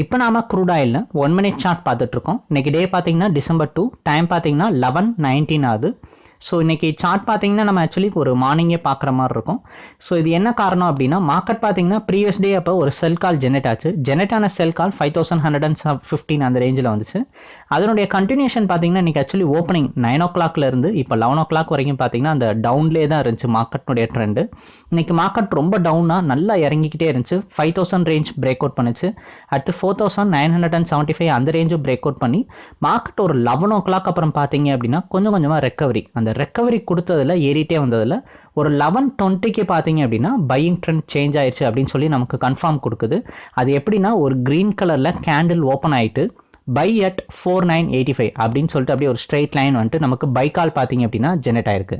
இப்போ நாம க்ரூட் ஆயிலில் ஒன் மினிட் சார்ட் பார்த்துட்ருக்கோம் இன்றைக்கி டே பார்த்தீங்கன்னா டிசம்பர் டூ டைம் பார்த்தீங்கன்னா லெவன் நைன்டீன் ஆகுது. ஸோ இன்றைக்கி சார்ட் பார்த்தீங்கன்னா நம்ம ஆக்சுவலி ஒரு மார்னிங்கே பார்க்குற மாதிரி இருக்கும். ஸோ இது என்ன காரணம் அப்படின்னா மார்க்கெட் பார்த்தீங்கன்னா ப்ரீவியஸ் டே அப்போ ஒரு செல் கால் ஜெனரேட் ஆச்சு. ஜெனரேட் ஆன sell call five thousand hundred and fifteen அந்த ரேஞ்சில் வந்துச்சு. அதனுடைய கண்டினியூஷன் பார்த்தீங்கன்னா இன்றைக்கி ஆக்சுவலி ஓப்பனிங் நைன் ஓ கிளாக்லேருந்து இப்போ லெவன் ஓ கிளாக் வரைக்கும் பார்த்தீங்கன்னா அந்த டவுன்லேயே தான் இருந்துச்சு மார்க்கெட்னுடைய ட்ரெண்டு இன்றைக்கி மார்க்கெட் ரொம்ப டவுனாக நல்லா இறங்கிக்கிட்டே இருந்துச்சு. Five thousand range break out பண்ணிச்சு. அடுத்து four thousand nine hundred and seventy five அந்த ரேஞ்சும் பிரேக் அவுட் பண்ணி மார்க்கெட் ஒரு லெவன் ஓ கிளாக் அப்புறம் பார்த்தீங்க அப்படின்னா கொஞ்சம் கொஞ்சமாக ரெக்கவரி அந்த ரெக்கவரி கொடுத்ததில் ஏறிட்டே வந்ததில் ஒரு லெவன் டுவெண்ட்டிக்கு பார்த்தீங்க அப்படின்னா பையிங் ட்ரெண்ட் சேஞ்ச் ஆயிடுச்சு அப்படின்னு சொல்லி நமக்கு கன்ஃபார்ம் கொடுக்குது. அது எப்படின்னா ஒரு க்ரீன் கலரில் கேண்டில் ஓப்பன் ஆகிட்டு buy at four nine eighty five அப்படின்னு சொல்லிட்டு அப்படியே ஒரு ஸ்ட்ரைட் லைன் வந்துட்டு நமக்கு பை கால் பார்த்தீங்க அப்படின்னா ஜெனரேட் ஆயிருக்கு.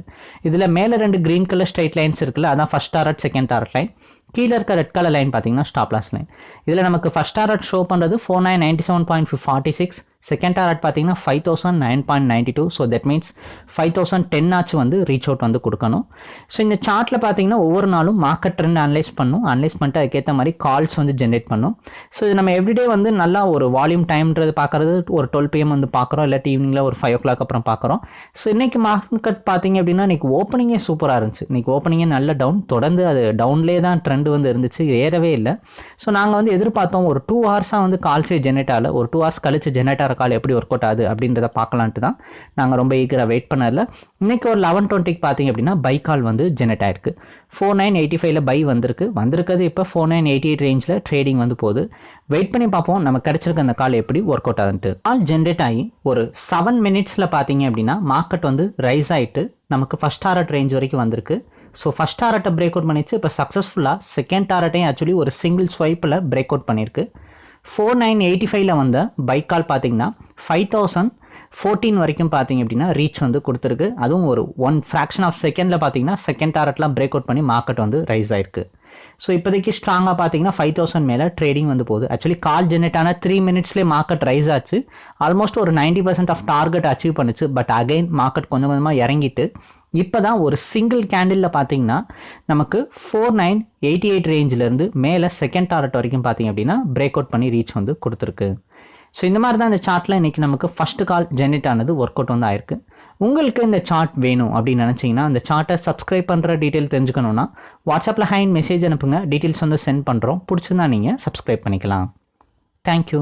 இதில் மேலே ரெண்டு க்ரீன் கலர் ஸ்ட்ரைட் லைன்ஸ் இருக்குல்ல அதான் first target second target line கீழே இருக்க ரெட் கலர் லைன் பார்த்தீங்கன்னா ஸ்டாப்லாஸ் லைன் இதில் நமக்கு ஃபஸ்ட் டாரட் ஷோ பண்ணுறது four nine ninety seven point forty six second target பார்த்தீங்கன்னா five thousand nine point ninety two so that means five thousand ten ஆச்சு வந்து reach out வந்து கொடுக்கணும். So இந்த சார்ட்டில் பார்த்தீங்கன்னா ஒவ்வொரு நாளும் மார்க்கெட் ட்ரெண்ட் அனலைஸ் பண்ணும். அனலைஸ் பண்ணிட்டு அதுக்கேற்ற மாதிரி கால்ஸ் வந்து ஜென்ரேட் பண்ணும். ஸோ இது நம்ம எவ்ரிடே வந்து நல்லா ஒரு வால்யூம் டைம்ன்றது பார்க்குறது ஒரு டுவெல் பிஎம் வந்து பார்க்குறோம். இல்லாட்டி ஈவினிங்கில் ஒரு ஃபைவ் ஓ கிளாக் அப்புறம் பார்க்குறோம். ஸோ இன்றைக்கி மார்க்கெட் பார்த்தீங்க அப்படின்னா இன்றைக்கி ஓப்பனிங்கே சூப்பராக இருந்துச்சு. இன்றைக்கி ஓப்பனிங்கே நல்ல டவுன் தொடர்ந்து அது டவுன்லேயே தான் ட்ரெண்ட் வந்து இருந்துச்சு. ஏறவே இல்லை. ஸோ நாங்கள் வந்து எதிர்பார்த்தோம் ஒரு டூ ஹவர்ஸாக வந்து கால்ஸே ஜென்ரேட் ஆகல. ஒரு டூ ஹவர்ஸ் கழிச்சு ஜென்ரேட் ஆகிற கால் எப்படி ஒர்க் அவுட் ஆகுது அப்படின்றத பார்க்கலான்ட்டு தான் நாங்கள் ரொம்ப ஈகராக வெயிட் பண்ணதில்ல இன்றைக்கி ஒரு லெவன் டுவெண்ட்டிக்கு பார்த்தீங்க அப்படின்னா பை கால் வந்து ஜென்ரேட் ஆயிருக்கு. ஃபோர் நைன் எயிட்டி ஃபைவ்ல பை வந்திருக்கு. வந்திருக்கிறது இப்போ ஃபோர் நைன் எயிட்டி எயிட் ரேஞ்சில் ட்ரேடிங் வந்து போகுது. வெயிட் பண்ணி பார்ப்போம். நம்ம கிடச்சிருக்க அந்த கால் எப்படி ஒர்க் அவுட் ஆகுதுன்ட்டு. கால் ஜென்ரேட் ஆகி ஒரு செவன் மினிட்ஸில் பார்த்தீங்க அப்படின்னா மார்க்கெட் வந்து ரைஸ் ஆகிட்டு நமக்கு ஃபஸ்ட் டாரட் ரேஞ்ச் வரைக்கும் வந்திருக்கு. ஸோ ஃபஸ்ட் டாரட்டை பிரேக் அவுட் பண்ணிச்சு. இப்போ சக்ஸஸ்ஃபுல்லாக செகண்ட் டாரட்டையும் ஆக்சுவலி ஒரு சிங்கிள் ஸ்வைப்பில் பிரேக் அவுட் பண்ணியிருக்கு ஃபோர் நைன் எயிட்டி ஃபைவ்ல வந்த பைக் கால் பார்த்தீங்கன்னா ஃபைவ் தௌசண்ட் ஃபோர்டீன் வரைக்கும் பார்த்தீங்க அப்படின்னா ரீச் வந்து கொடுத்துருக்கு. அதுவும் ஒரு ஒன் ஃப்ராக்ஷன் ஆஃப் செகண்டில் பார்த்தீங்கன்னா செகண்ட் டாரட்லாம் பிரேக் அவுட் பண்ணி மார்க்கெட் வந்து ரைஸ் ஆயிருக்கு. ஸோ இப்போதைக்கு ஸ்ட்ராங்காக பார்த்தீங்கன்னா ஃபைவ் தௌசண்ட் மேலே ட்ரேடிங் வந்து போகுது. ஆக்சுவலி கால் ஜெனரேட் ஆன த்ரீ மினிட்ஸ்லேயே மார்க்கெட் ரைஸ் ஆச்சு. ஆல்மோஸ்ட் ஒரு ninety percent of target achieve பண்ணுச்சு. பட் அகைன் மார்க்கெட் கொஞ்சம் கொஞ்சமாக இறங்கிட்டு இப்போ தான் ஒரு சிங்கிள் கேண்டிலில் பார்த்தீங்கன்னா நமக்கு ஃபோர் நைன் எயிட்டி எயிட் ரேஞ்சிலேருந்து மேலே செகண்ட் டாரட் வரைக்கும் பார்த்தீங்க அப்படின்னா பிரேக் அவுட் பண்ணி ரீச் வந்து கொடுத்துருக்கு. ஸோ இந்த மாதிரி தான் இந்த சார்ட்டில் இன்றைக்கி நமக்கு ஃபஸ்ட்டு கால் ஜென்ரேட் ஆனது ஒர்க் அவுட் வந்து ஆயிருக்கு. உங்களுக்கு இந்த சார்ட் வேணும் அப்படின்னு நினச்சிங்கன்னா அந்த சார்ட்டை சப்ஸ்கிரைப் பண்ணுற டீட்டெயில் தெரிஞ்சுக்கணுன்னா வாட்ஸ்அப்பில் ஹைன் மெசேஜ் அனுப்புங்க. டீட்டெயில்ஸ் வந்து சென்ட் பண்ணுறோம் பிடிச்சிருந்தா நீங்கள் சப்ஸ்கிரைப் பண்ணிக்கலாம். தேங்க்யூ